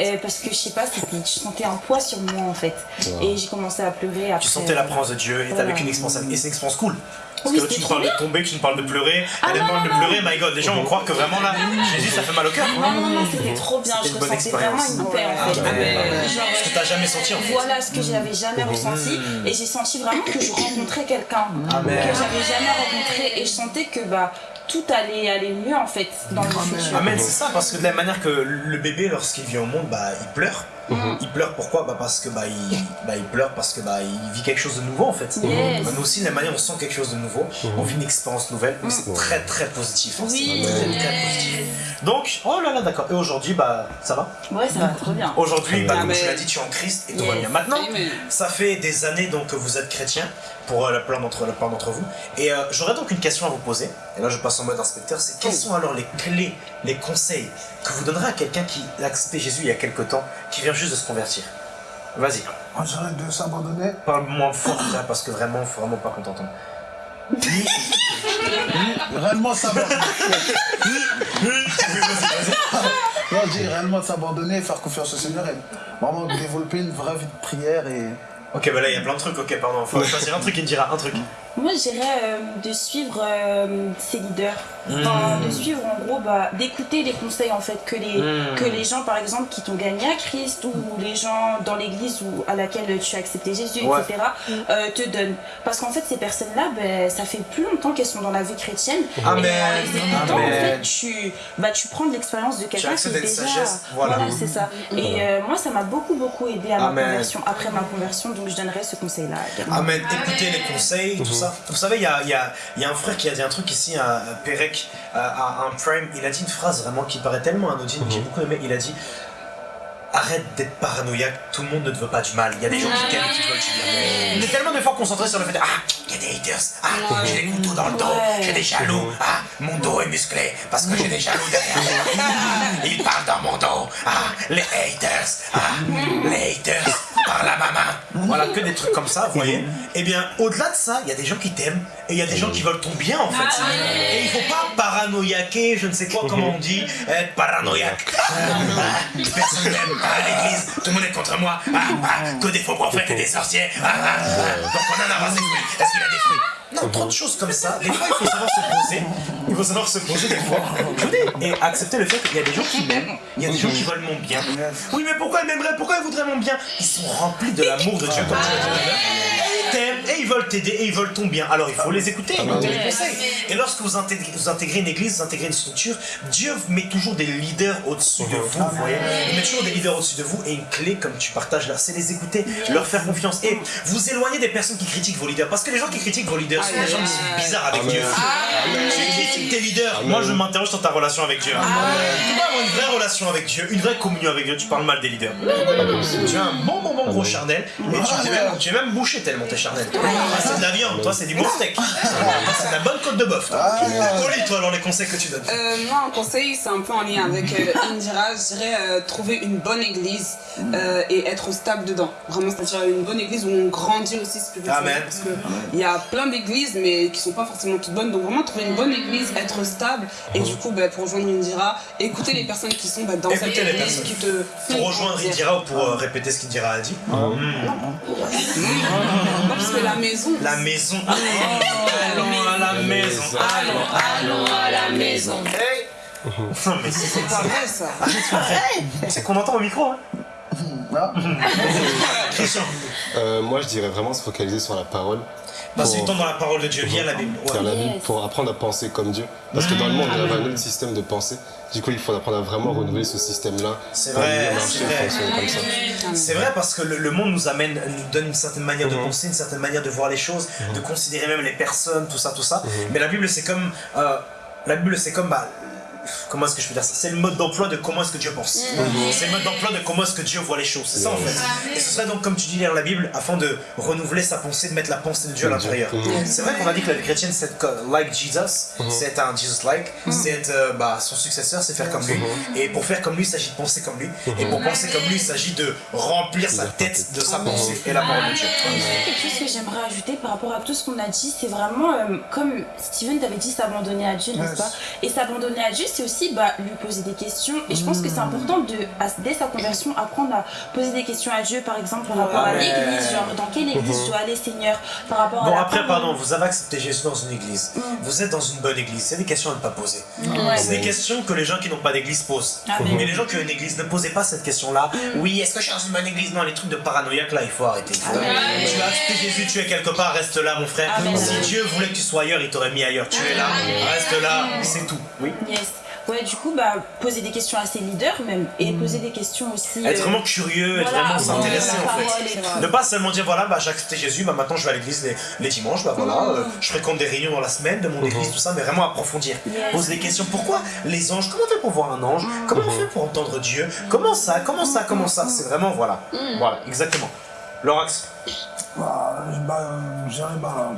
euh, parce que je sais pas, c'était- je sentais un poids sur moi en fait. Et j'ai commencé à pleurer après. Tu sentais la présence de Dieu et t'avais Voilà. qu'une expérience. Et c'est une expérience cool. Parce Oui, que là, tu me parles de bien. tomber, tu me parles de pleurer. Ah, Elle non, parle de non. pleurer, my god. Les gens vont croire que vraiment là, Jésus, ça fait mal au cœur. Non, non, non, c'était trop bien. C'était Je une bonne ressentais vraiment expérience. une paix en fait. Ah, ouais. Genre, Ce que t'as jamais senti en fait. Voilà ce que j'avais jamais ressenti et j'ai senti vraiment que je rencontrais quelqu'un Amen. que j'avais jamais rencontré et je sentais que bah tout allait aller mieux en fait dans le futur. Amen, c'est ça, parce que de la manière que le bébé, lorsqu'il vient au monde, bah, il pleure. Il pleure pourquoi? Bah Parce que bah il, bah, il pleure parce que bah il vit quelque chose de nouveau en fait. Yes. Bah, nous aussi, de la manière on sent quelque chose de nouveau, on vit une expérience nouvelle, mais c'est très très positif. hein, Oui. très, très positif. Donc, oh là là, d'accord. Et aujourd'hui, bah ça va? Ouais, ça va trop bien. Aujourd'hui, bah, comme tu l'as dit, tu es en Christ et tout va bien. Maintenant, ça fait des années donc que vous êtes chrétien pour euh, la plupart d'entre la plupart d'entre vous. Et euh, j'aurais donc une question à vous poser. Et là, je passe en mode inspecteur. C'est quelles sont alors les clés, les conseils que vous donnerez à quelqu'un qui a accepté Jésus il y a quelque temps, qui vient juste de se convertir Vas-y, Moi j'arrête de s'abandonner. parle moins fort là, parce que vraiment, faut vraiment pas qu'on t'entende. Réellement s'abandonner. Non, je dis réellement de s'abandonner, faire confiance au Seigneur et vraiment développer une vraie vie de prière et. Ok, bah là, il y a plein de trucs. Ok, pardon. Faut choisir un truc, il me dira un truc. Moi, je dirais euh, de suivre euh, ses leaders. Enfin, de suivre en gros, bah, d'écouter les conseils en fait que les, Mm. que les gens par exemple qui t'ont gagné à Christ ou les gens dans l'église ou à laquelle tu as accepté Jésus, Ouais. etc. euh, te donnent. Parce qu'en fait, ces personnes-là, ben, ça fait plus longtemps qu'elles sont dans la vie chrétienne. Amen. Et en les en fait, tu, bah, tu prends de l'expérience de quelqu'un qui est déjà. sagesse, voilà. c'est ça. Et euh, moi, ça m'a beaucoup, beaucoup aidé à ma conversion, après ma conversion, donc je donnerais ce conseil-là. Amen. Écoutez les conseils, tout ça. Vous savez, il y a, il y, a, il y a un frère qui a dit un truc ici, à à Perec, à, à un Prime. Il a dit une phrase vraiment qui paraît tellement anodine, que j'ai beaucoup aimé. Il a dit Arrête d'être paranoïaque, tout le monde ne te veut pas du mal. Il y a des gens qui t'aiment et qui te veulent du bien. On est tellement des fois concentré sur le fait de, Ah, il y a des haters, ah, j'ai des couteaux dans le dos, Ouais. j'ai des jaloux, ah, mon dos est musclé parce que j'ai des jaloux derrière. *laughs* Ah, Ils parlent dans mon dos, ah, les haters, ah, les haters par la maman. Voilà, que des trucs comme ça, vous voyez. Eh bien, au-delà de ça, il y a des gens qui t'aiment et il y a des gens qui veulent ton bien en fait. Et il faut pas paranoïaquer, je ne sais quoi, comment on dit, être paranoïaque. Ah, Personne n'aime à l'église, tout le monde est contre moi, ah, ah, que des faux prophètes et des sorciers. Ah, ah, ah. Donc on en a fruits. Est-ce qu'il a des fruits? Non, trop de choses comme ça. Des fois, il faut savoir se poser. Il faut savoir se poser des fois. Et accepter le fait qu'il y a des gens qui m'aiment. Il y a des gens qui veulent mon bien. Oui, mais pourquoi ils m'aimeraient? Pourquoi ils voudraient mon bien? Ils sont remplis de l'amour de Dieu, comme à l'heure. Ils t'aiment et ils veulent t'aider et ils veulent ton bien. Alors il faut les écouter, Ah, écouter ouais. les conseils. Et lorsque vous intégrez, vous intégrez une église, vous intégrez une structure, Dieu met toujours des leaders au-dessus de vous, vous voyez. Il met toujours des leaders au-dessus de vous et une clé, comme tu partages là, c'est les écouter, leur faire confiance et vous éloigner des personnes qui critiquent vos leaders. Parce que les gens qui critiquent vos leaders gens qui sont bizarres avec Amen. Dieu. Tes leaders. Moi, je m'interroge sur ta relation avec Dieu. Tu dois avoir une vraie relation avec Dieu, une vraie communion avec Dieu. Tu parles mal des leaders. Tu as un bon, bon, bon gros charnel et tu es même, tu es même bouché tellement t'es charnel. C'est de la viande, toi, c'est du bon steak. C'est de la bonne côte de bœuf. toi. Oli, toi, alors les conseils que tu donnes. Euh, moi, un conseil, c'est un peu en lien avec euh, Indira. Je dirais euh, trouver une bonne église euh, et être stable dedans. Vraiment, c'est-à-dire une bonne église où on grandit aussi spirituellement. Amen. Parce qu'il y a plein d'églises, mais qui sont pas forcément toutes bonnes. Donc, vraiment, trouver une bonne église, être stable. Et du coup, bah, pour rejoindre Indira, écouter les personnes qui sont bah, dans cette église, qui te Pour rejoindre. Indira ou pour euh, répéter ce qu'Indira a dit. Non, parce que la maison. La maison. Allons à la maison. Allons, allons à la maison. Hey Non mais c'est pas vrai, ça. c'est qu'on entend au micro. Hein. Ah, Christian. Euh, moi, je dirais vraiment se focaliser sur la parole. Du Pour- temps dans la parole de Dieu, lire la Bible. Ouais. La Bible pour apprendre à penser comme Dieu. Parce que dans le monde, y avait un autre système de pensée. Du coup, il faut apprendre à vraiment renouveler ce système-là. C'est vrai, c'est vrai. C'est vrai parce que le, le monde nous amène, nous donne une certaine manière de Mhm. penser, une certaine manière de voir les choses, de considérer même les personnes, tout ça, tout ça. Mais la Bible, c'est comme, euh, la Bible, c'est comme, bah, comment est-ce que je peux dire ça? C'est le mode d'emploi de comment est-ce que Dieu pense. Mhm. C'est le mode d'emploi de comment est-ce que Dieu voit les choses. C'est ça en fait. Et ce serait donc, comme tu dis, lire la Bible afin de renouveler sa pensée, de mettre la pensée de Dieu à l'intérieur. C'est vrai qu'on a dit que la vie chrétienne, c'est like Jesus, c'est être un Jesus-like, c'est être euh, bah, son successeur, c'est faire comme lui. Et pour faire comme lui, il s'agit de penser comme lui. Et pour penser comme lui, il s'agit de remplir sa tête de sa pensée et la parole de Dieu. Quelque chose que j'aimerais ajouter par rapport à tout ce qu'on a dit, c'est vraiment euh, comme Steven t'avait dit, s'abandonner à Dieu, n'est-ce Yes. pas? Et s'abandonner à Dieu, c'est aussi bah, lui poser des questions. Et je pense que c'est important de, à- dès sa conversion, apprendre à poser des questions à Dieu, par exemple, par rapport à l'église, genre dans quelle église je dois aller, Seigneur, par rapport à Bon, après, pardon, vous avez accepté Jésus dans une église. Vous êtes dans une bonne église. C'est des questions à ne pas poser. C'est des questions que les gens qui n'ont pas d'église posent. Ah, mais- Mais les gens qui ont une église, ne posez pas cette question-là. Oui, est-ce que je suis dans une bonne église? Non, les trucs de paranoïaque là, il faut arrêter. Faut- Tu as accepté Jésus, tu es quelque part, reste là, mon frère. Amen. Si Dieu voulait que tu sois ailleurs, il t'aurait mis ailleurs. Tu es là, reste là, c'est tout. Oui. Yes. Ouais, du coup, bah, poser des questions à ses leaders même, et poser des questions aussi. Être euh, vraiment curieux, être vraiment s'intéresser en fait. Ne pas seulement dire voilà, bah, j'ai accepté Jésus, bah, maintenant je vais à l'église les, les dimanches, bah, voilà, euh, je fréquente des réunions dans la semaine de mon église, tout ça, mais vraiment approfondir. Yes. Poser des questions. Pourquoi les anges Comment on fait pour voir un ange? Comment on fait pour entendre Dieu? Comment ça? Comment ça? Comment ça? C'est vraiment voilà. Voilà, exactement. Lorax bah, bah, euh, j'arrive à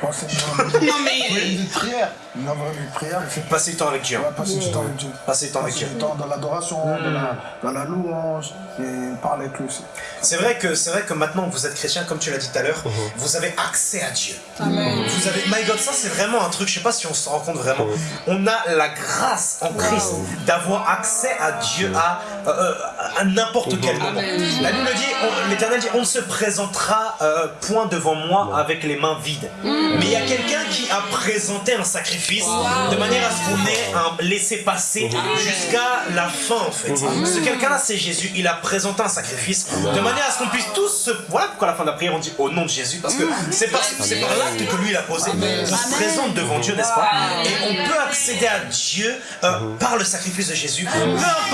penser *laughs* Non, mais. une prière. Une vraie vie de prière. Passer du temps avec Dieu. ouais, passer du temps avec Dieu. Passer du temps avec Passer Dieu. du temps dans l'adoration, dans, la, dans la louange, et parler avec lui aussi. C'est vrai que c'est vrai que maintenant que vous êtes chrétien, comme tu l'as dit tout à l'heure, vous avez accès à Dieu. Vous avez, my God, ça c'est vraiment un truc. Je sais pas si on se rend compte vraiment. On a la grâce en Christ d'avoir accès à Dieu à, euh, euh, à n'importe quel moment. La Bible dit, on- l'Éternel dit, on ne se présentera euh, point devant moi avec les mains vides. Mais il y a quelqu'un qui a présenté un sacrifice de manière à ce qu'on ait un laisser passer jusqu'à la fin en fait. Ce quelqu'un-là, c'est Jésus. Il a présenté un sacrifice de manière à ce qu'on puisse tous se. Voilà pourquoi à la fin de la prière on dit au nom de Jésus parce que c'est par, par l'acte que lui il a posé. Qu'on se présente devant Dieu, n'est-ce pas? Et on peut accéder à Dieu euh, par le sacrifice de Jésus. Peu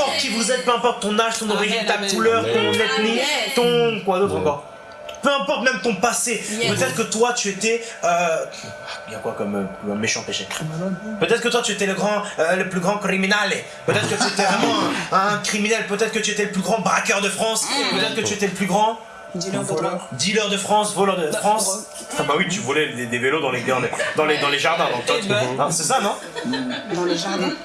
importe qui vous êtes, peu importe ton âge, ton origine, ta couleur, ton ethnie, ton quoi d'autre encore? Peu importe même ton passé. Yes. Peut-être que toi tu étais. Euh, il y a quoi comme euh, méchant péché? Peut-être que toi tu étais le grand, euh, le plus grand criminel. Peut-être que tu étais vraiment un, un criminel. Peut-être que tu étais le plus grand braqueur de France. Peut-être que tu étais le plus grand De dealer de France, voleur de France. Ah bah oui, tu volais des, des vélos dans les, dans les, dans les, dans les jardins. Donc toi, Eh ben. Hein, c'est ça, non Dans le jardin. *laughs*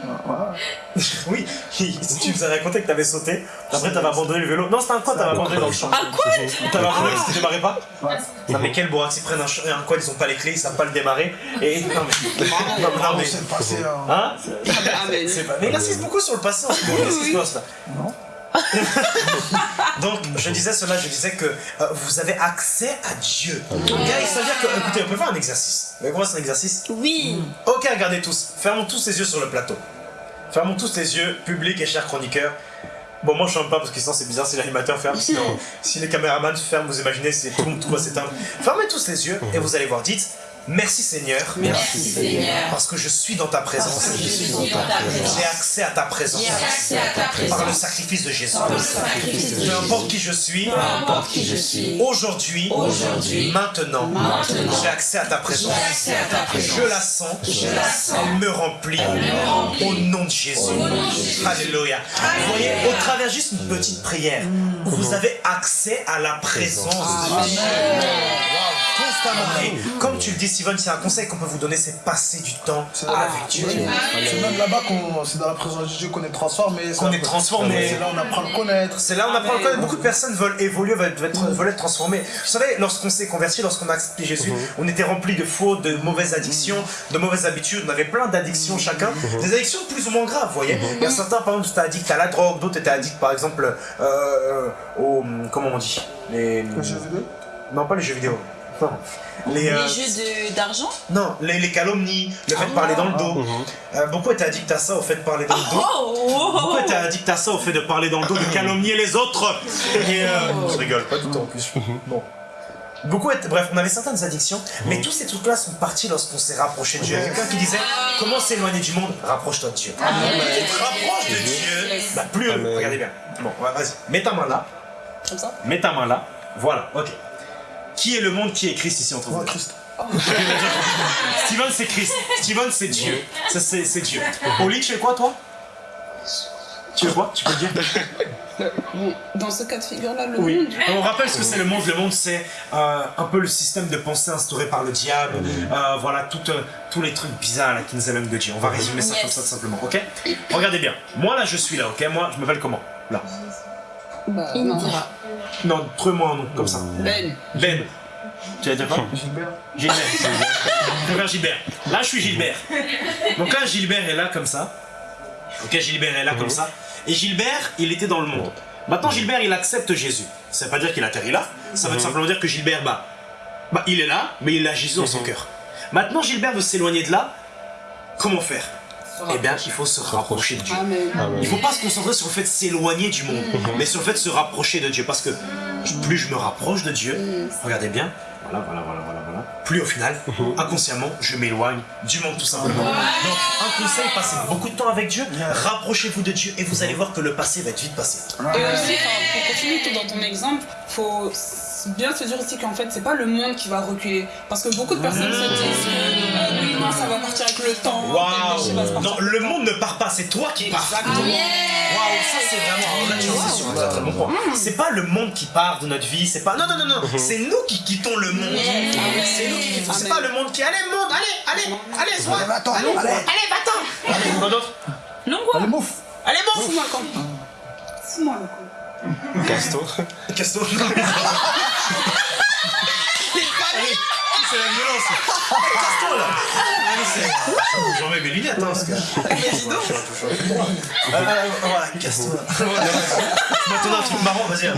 Oui. Si tu nous as raconté que t'avais sauté, après t'avais abandonné le vélo. Non, c'était un quad, t'avais abandonné dans le champ. Un quad T'avais abandonné parce que tu démarrais pas Ouais. Non mais quel bourrax, ils prennent un, quad, ils ont pas les clés, ils savent pas le démarrer. Et non mais. *laughs* Non, non, On mais. s'est passé. Hein. C'est pas... Mais il insiste beaucoup sur le passé en ce moment. Qu'est-ce qui se passe là? Non. *laughs* Donc, je disais cela, je disais que euh, vous avez accès à Dieu. Guys, ça veut dire que, écoutez, on peut faire un exercice. Vous qu'on fasse un exercice Oui. Ok, regardez tous. Fermons tous les yeux sur le plateau. Fermons tous les yeux, public et chers chroniqueurs. Bon, moi je ferme pas parce que sinon c'est bizarre si l'animateur ferme. Sinon, *laughs* si les caméramans ferment, vous imaginez, c'est tout, tout va s'éteindre. Fermez tous les yeux et vous allez voir. Dites Merci Seigneur. Merci Seigneur. Parce que je suis dans ta présence. J'ai accès à ta présence. J'ai accès à ta Par le sacrifice de Jésus. Par le sacrifice de Peu Jésus. importe qui je suis. Peu importe qui je suis. Aujourd'hui. Maintenant. Maintenant. J'ai accès à ta présence. J'ai accès à ta présence. Je la sens. Je la sens. Elle me remplit. me remplit. Au nom de Jésus. Au nom de Jésus. Alléluia. Vous voyez, au travers juste une petite prière, vous avez accès à la présence de Dieu. Wow, constamment. Comme tu le dis, Steven, c'est un conseil qu'on peut vous donner, c'est passer du temps avec Dieu. C'est même là-bas qu'on, c'est dans la présence de Dieu qu'on est transformé. Qu'on est transformé. C'est là on apprend à le connaître. C'est là on apprend à le connaître. Beaucoup de personnes veulent évoluer, veulent être, veulent être transformées. Vous savez, lorsqu'on s'est converti, lorsqu'on a accepté Jésus, on était rempli de fautes, de mauvaises addictions, de mauvaises habitudes. On avait plein d'addictions chacun. Des addictions plus ou moins graves, vous voyez. Il y a certains, par exemple, étaient addicts à la drogue, d'autres étaient addicts, par exemple, euh, au. Comment on dit? Les... Le jeu vidéo? Non, pas les jeux vidéo. Non. Les, euh, Les jeux d'argent non, les, les calomnies, le fait de parler dans le dos. Euh, beaucoup étaient addicts à ça, au fait de parler dans le dos. Oh, Pourquoi t'es addict à ça au fait de parler dans le dos, de calomnier les autres Et euh, je rigole pas du tout en plus. Bon. Beaucoup étaient- bref, on avait certaines addictions, mais tous ces trucs-là sont partis lorsqu'on s'est rapproché de Dieu. Il y a quelqu'un qui disait Comment s'éloigner du monde Rapproche-toi de Dieu. Plus tu te rapproches de Dieu, bah plus. Amen. Regardez bien. Bon, vas-y. Mets ta main là. Comme ça Mets ta main là. Voilà, ok. Qui est le monde qui est Christ ici entre vous Christ. *laughs* Steven c'est Christ. Steven c'est Dieu. Ça, C'est Dieu. Oli, tu es quoi toi? Tu es quoi? Tu peux le dire? Dans ce cas de figure-là, le Oui. monde. On rappelle ce que c'est le monde. Le monde, c'est euh, un peu le système de pensée instauré par le diable. Euh, voilà, tout, euh, tous les trucs bizarres là, qui nous éloignent de Dieu. On va résumer ça Yes. comme ça tout simplement, ok? Regardez bien. Moi là, je suis là, ok? Moi, je m'appelle comment? Là. Bah, non. Non, trouve-moi un nom, comme ça. Ben. Ben. Tu vas dire quoi? Gilbert. Gilbert. Je Gilbert. Là, je suis Gilbert. Donc là, Gilbert est là comme ça. Ok, Gilbert est là comme ça. Et Gilbert, il était dans le monde. Maintenant, Gilbert, il accepte Jésus. Ça veut pas dire qu'il atterrit là. Ça veut simplement dire que Gilbert, bah, bah, il est là, mais il a Jésus dans son cœur. Maintenant, Gilbert veut s'éloigner de là. Comment faire? Eh bien, il faut se rapprocher de Dieu. Amen. Amen. Il faut pas se concentrer sur le fait de s'éloigner du monde, mais sur le fait de se rapprocher de Dieu. Parce que plus je me rapproche de Dieu, regardez bien, voilà, voilà, voilà, voilà, voilà, plus au final, inconsciemment, je m'éloigne du monde tout simplement. Donc, un conseil, passez beaucoup de temps avec Dieu, rapprochez-vous de Dieu et vous allez voir que le passé va être vite passé. Et aussi, pour continuer tout dans ton exemple, faut s- bien se dire aussi qu'en fait, c'est pas le monde qui va reculer. Parce que beaucoup de personnes se disent que euh, oui, non, ça va partir avec le temps. Waouh. Non, le monde ne part pas, c'est toi qui pars. Exactement. Waouh, ça c'est vraiment. alors Là, tu insistes sur un très très bon point. C'est pas le monde qui part de notre vie, c'est pas. Non, non, non, non, c'est nous qui quittons le monde. C'est nous qui quittons. C'est pas le monde qui. Allez, monde, allez, allez, allez, sois. Allez, va-t'en, allez, allez. allez, va-t'en. Allez, quoi d'autre? Non, quoi? Allez, mouf. Allez, bon Fous-moi le camp. Fous-moi le camp. Casto. Casto. *laughs* *laughs* C'est la violence. Allez, c'est- J'en mets mes lunettes, hein, parce que. Voilà. Donné un truc marrant, vas-y.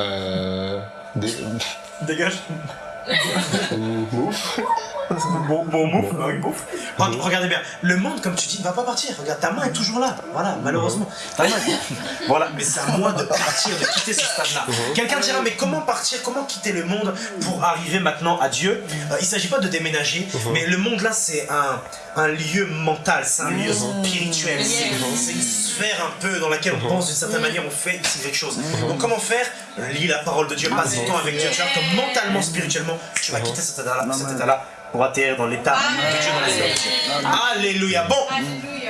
Euh. Dégage. Bon, bon mouf. Re- Regardez bien, le monde, comme tu dis, ne va pas partir. Regarde, ta main est toujours là. Voilà, malheureusement. Ta main est- Voilà, mais c'est à moi de partir, de quitter ce stade-là. Quelqu'un dira, mais comment partir, comment quitter le monde pour arriver maintenant à Dieu? Euh, Il ne s'agit pas de déménager, mais le monde là, c'est un, un lieu mental, c'est un lieu spirituel, c'est c'est une sphère un peu dans laquelle on pense d'une certaine manière, on fait ici quelque chose. Donc comment faire? Lis la parole de Dieu, passe du temps avec Dieu. Tu vois que mentalement, spirituellement, tu vas quitter cet état-là cet état-là pour atterrir dans l'état de Dieu, dans la. Alléluia. Bon,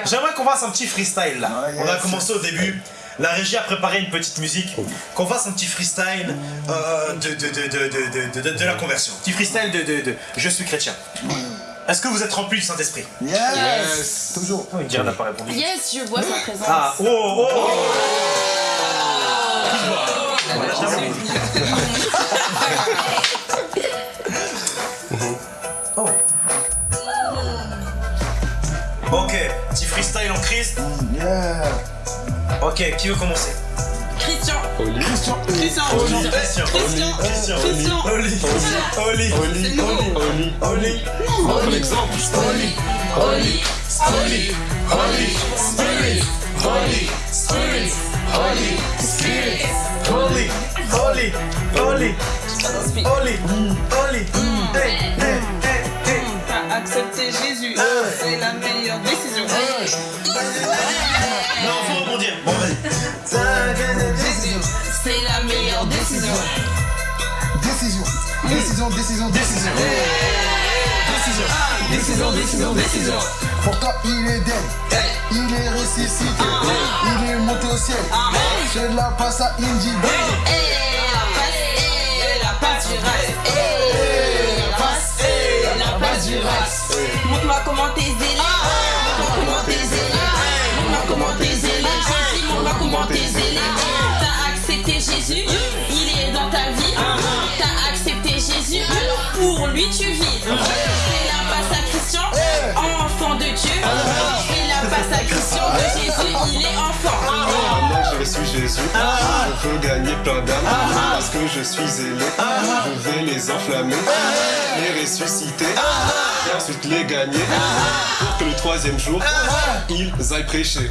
j'aimerais qu'on fasse un petit freestyle là. Ah, On a commencé au début. La régie a préparé une petite musique. Qu'on fasse un petit freestyle euh, de, de, de, de, de, de, de- de la conversion. Petit freestyle de, de, de Je suis chrétien. Est-ce que vous êtes rempli du Saint-Esprit Yes. Toujours. Oui, Dieu n'a pas répondu. Yes, je vois sa présence. Ah, oh, oh, oh. Oh. Ok, petit freestyle en Christ. Yeah. Ok, qui veut commencer? Christian. Oli. Christian. Oli. Christian. Christian. Christian. Oli. Oli. Oli. Oli. Oli. Oli. exemple. Oli. Oli. Oli. Oli. Spirit. Holy Spirit. Holy Spirit. Holy. Holy. Holy. Holy. Jésus. C'est la meilleure décision. Non, faut rebondir. Bon, vas-y. Décision. Décision. Décision, décision, décision. Décision, décision, décision. Pourtant, il est dead. Il est ressuscité. Il est monté au ciel. Je la passe à Indy. La passe la passe du race. Montre-moi comment t'es pour lui tu vis. Je fais la passe à Christian, enfant de Dieu. Je fais la passe à Christian de Jésus, il est enfant. Que j'ai reçu Jésus, je veux gagner plein d'âmes. Parce que je suis zélé. Je vais les enflammer, les ressusciter. Et ensuite les gagner. Pour que le troisième jour, ils aillent prêcher.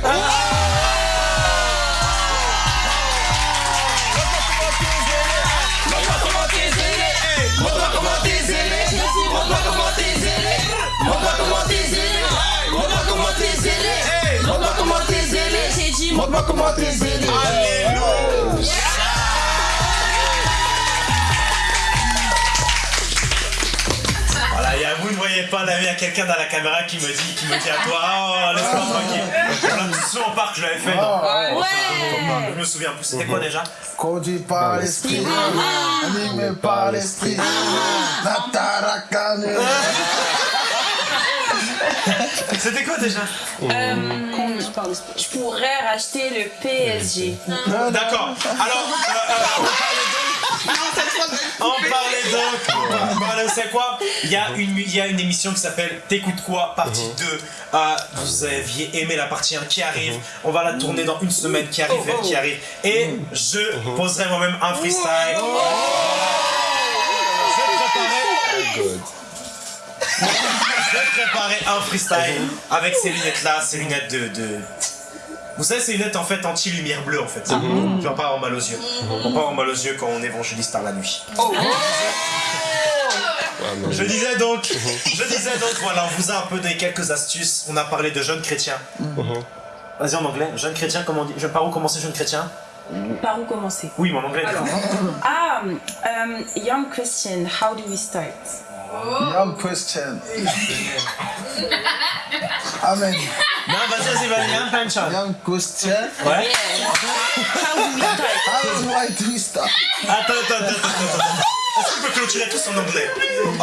Montre-moi comment t'es zélé. Alléluia. Voilà, et vous ne voyez pas, là, il y a quelqu'un dans la caméra qui me dit, qui me dit à toi, oh, laisse-moi tranquille. Voilà, souvent au parc, je l'avais fait. dans- ouais. Je me souviens plus, c'était quoi déjà Conduit par l'esprit. Animé par l'esprit. La tarakane. *laughs* C'était quoi déjà d'esprit. Je pourrais racheter le PSG. D'accord. Alors, euh, euh, on parlait donc. Voilà, vous savez quoi il y, a une, il y a une émission qui s'appelle T'écoutes quoi Partie 2. Euh, vous aviez aimé la partie 1 qui arrive. On va la tourner dans une semaine qui arrive. Qui arrive. Et je poserai moi-même un freestyle. Je vais préparer. God. Je vais préparer un freestyle avec ces lunettes là, ces lunettes de. de- Vous savez, ces lunettes en fait anti-lumière bleue en fait. Tu vas pas avoir mal aux yeux. On va pas avoir mal aux yeux quand on évangélise par la nuit. Amen. Je disais donc, *laughs* je disais donc, voilà, on vous a un peu donné quelques astuces. On a parlé de jeunes chrétiens. Vas-y en anglais, jeune chrétien, comment on dit? Je par où commencer jeune chrétien Par où commencer? Oui, mon anglais. *laughs* Ah, um, young Christian, how do we start? Young Christian. Amen. Non, vas-y, vas-y, vas-y, un penchant. Young Christian. Ouais. How do we start? How do I do stuff? Attends, attends, attends, attends, attends. Est-ce qu'on peut clôturer tous en anglais?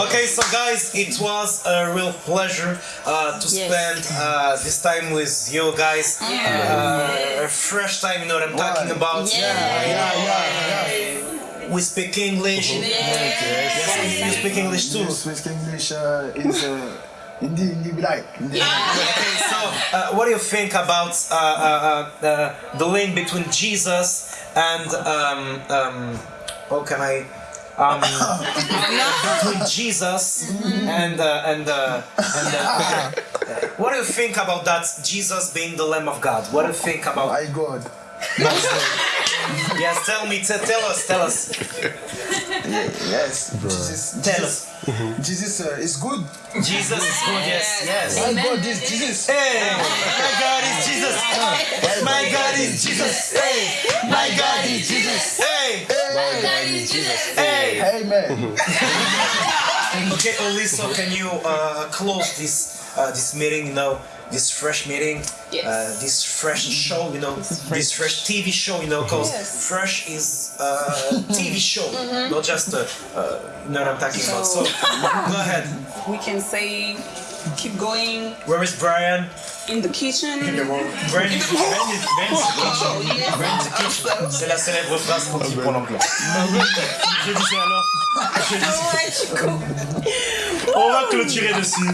Okay, so guys, it was a real pleasure uh, to Yes. spend uh, this time with you guys. Uh, a fresh time, you know what I'm talking about. Yeah. Yeah, yeah, yeah. We speak English. Yes, you speak English too. You speak English uh, is uh, Hindi, Hindi be like. Hindi. Okay, so uh, what do you think about uh, uh, uh, the link between Jesus and um, um, how can I? Um, *laughs* between Jesus and uh, and uh, and uh, *laughs* what do you think about that? Jesus being the Lamb of God. What do you think about? My God. Yes, tell me, t- tell us, tell us, Yes. Jesus. tell Jesus, us. Jesus uh, is good. Jesus is good. Yes, yes. My God is Jesus. Hey, my God is Jesus. My God is Jesus. Hey, my God is Jesus. Hey, My God is Jesus. hey. Amen. *laughs* Okay, Olisa, can you uh, close this uh, this meeting? You know, this fresh meeting, Yes. uh, this fresh *laughs* show. You know, this fresh TV show. You know, because Yes. fresh is *laughs* a TV show, not just a, uh, you know what I'm talking about. So, *laughs* go ahead. We can say, keep going Where is Brian? in the kitchen. In Brian is Brian is Brian is the kitchen. Brian is the kitchen. C'est la célèbre phrase qu'on dit pour l'anglais. Je disais alors. Je disais. On va clôturer dessus.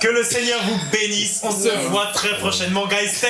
Que le Seigneur vous bénisse. On se voit très prochainement, guys. Stay.